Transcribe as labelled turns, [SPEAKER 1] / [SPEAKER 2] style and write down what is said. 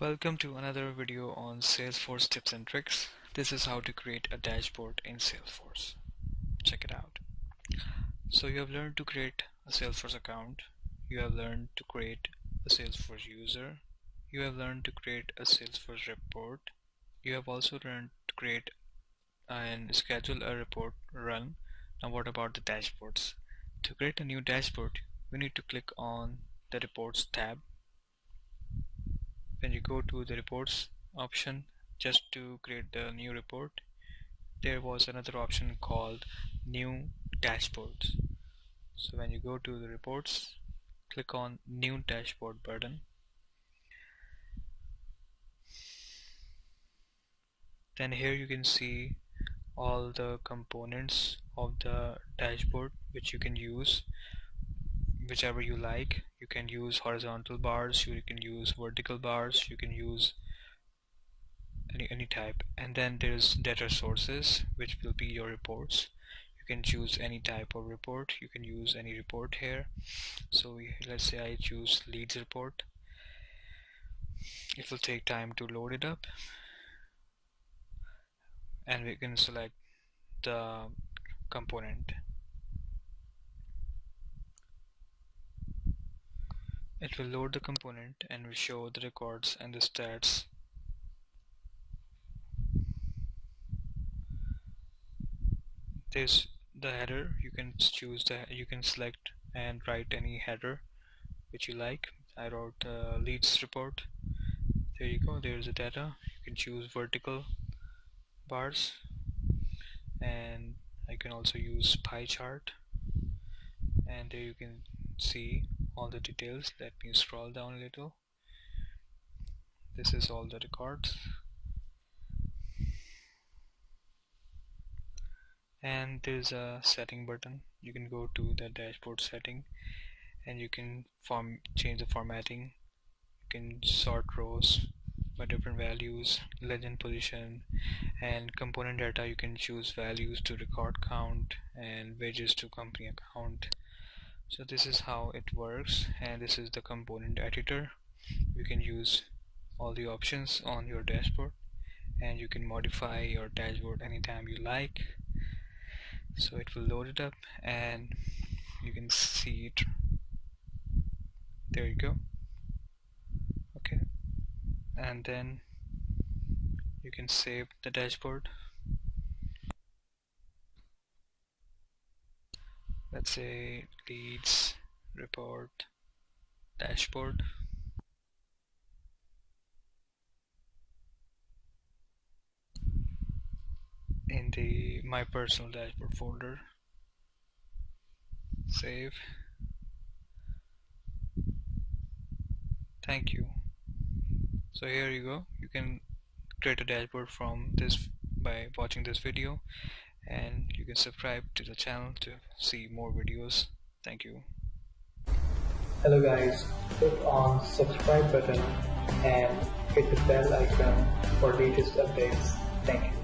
[SPEAKER 1] Welcome to another video on Salesforce tips and tricks. This is how to create a dashboard in Salesforce. Check it out. So you have learned to create a Salesforce account. You have learned to create a Salesforce user. You have learned to create a Salesforce report. You have also learned to create and schedule a report run. Now what about the dashboards? To create a new dashboard, we need to click on the reports tab when you go to the reports option just to create the new report there was another option called new dashboards. So when you go to the reports click on new dashboard button. Then here you can see all the components of the dashboard which you can use whichever you like. You can use horizontal bars you can use vertical bars you can use any, any type. And then there's data sources which will be your reports. You can choose any type of report. You can use any report here. So we, let's say I choose leads report. It will take time to load it up. And we can select the component It will load the component and will show the records and the stats. There's the header. You can choose the you can select and write any header which you like. I wrote leads report. There you go. There's the data. You can choose vertical bars and I can also use pie chart and there you can see all the details. Let me scroll down a little. This is all the records. And there's a setting button. You can go to the dashboard setting and you can form change the formatting. You can sort rows by different values legend position and component data. You can choose values to record count and wedges to company account so this is how it works and this is the component editor. You can use all the options on your dashboard and you can modify your dashboard anytime you like. So it will load it up and you can see it. There you go. Okay. And then you can save the dashboard let's say leads report dashboard. In the my personal dashboard folder. Save. Thank you. So here you go. You can create a dashboard from this by watching this video and you can subscribe to the channel to see more videos. Thank you.
[SPEAKER 2] Hello guys. Click on subscribe button and hit the bell icon for latest updates. Thank you